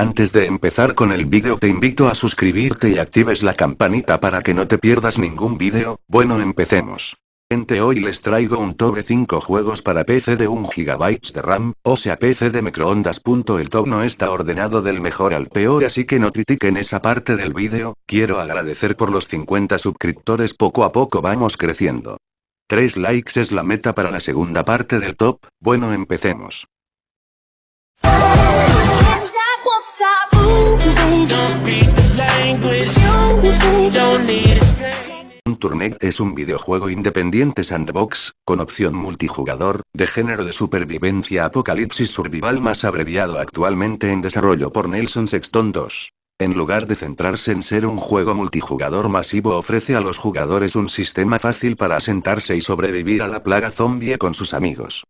Antes de empezar con el vídeo te invito a suscribirte y actives la campanita para que no te pierdas ningún vídeo, bueno empecemos. Gente hoy les traigo un top de 5 juegos para PC de 1 GB de RAM, o sea PC de microondas. El top no está ordenado del mejor al peor así que no critiquen esa parte del vídeo, quiero agradecer por los 50 suscriptores poco a poco vamos creciendo. 3 likes es la meta para la segunda parte del top, bueno empecemos. Tournet es un videojuego independiente sandbox, con opción multijugador, de género de supervivencia apocalipsis survival más abreviado actualmente en desarrollo por Nelson Sexton 2. En lugar de centrarse en ser un juego multijugador masivo ofrece a los jugadores un sistema fácil para asentarse y sobrevivir a la plaga zombie con sus amigos.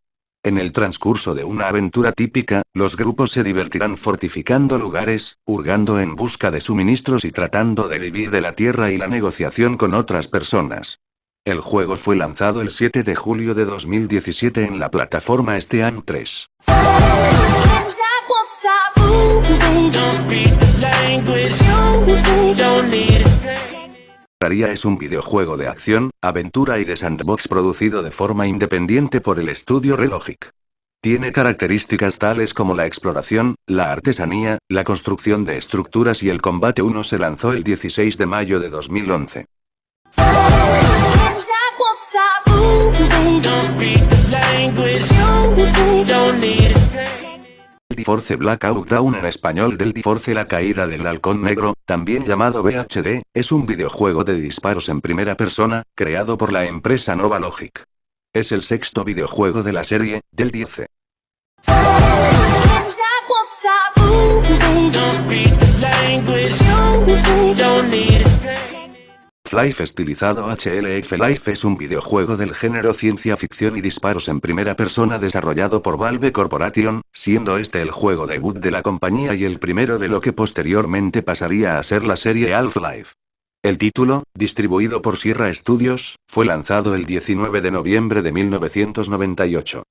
En el transcurso de una aventura típica, los grupos se divertirán fortificando lugares, hurgando en busca de suministros y tratando de vivir de la tierra y la negociación con otras personas. El juego fue lanzado el 7 de julio de 2017 en la plataforma Steam 3 es un videojuego de acción, aventura y de sandbox producido de forma independiente por el estudio Relogic. Tiene características tales como la exploración, la artesanía, la construcción de estructuras y el combate 1 se lanzó el 16 de mayo de 2011 force Blackout Down en español del force La Caída del Halcón Negro, también llamado BHD, es un videojuego de disparos en primera persona, creado por la empresa Nova Logic. Es el sexto videojuego de la serie, del 10. Life estilizado HLF Life es un videojuego del género ciencia ficción y disparos en primera persona desarrollado por Valve Corporation, siendo este el juego debut de la compañía y el primero de lo que posteriormente pasaría a ser la serie Half-Life. El título, distribuido por Sierra Studios, fue lanzado el 19 de noviembre de 1998.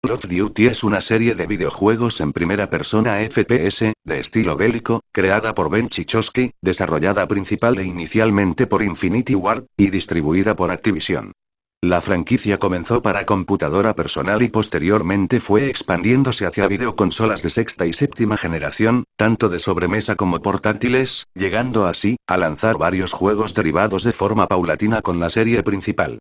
Call of Duty es una serie de videojuegos en primera persona FPS, de estilo bélico, creada por Ben Chichosky, desarrollada principal e inicialmente por Infinity Ward, y distribuida por Activision. La franquicia comenzó para computadora personal y posteriormente fue expandiéndose hacia videoconsolas de sexta y séptima generación, tanto de sobremesa como portátiles, llegando así, a lanzar varios juegos derivados de forma paulatina con la serie principal.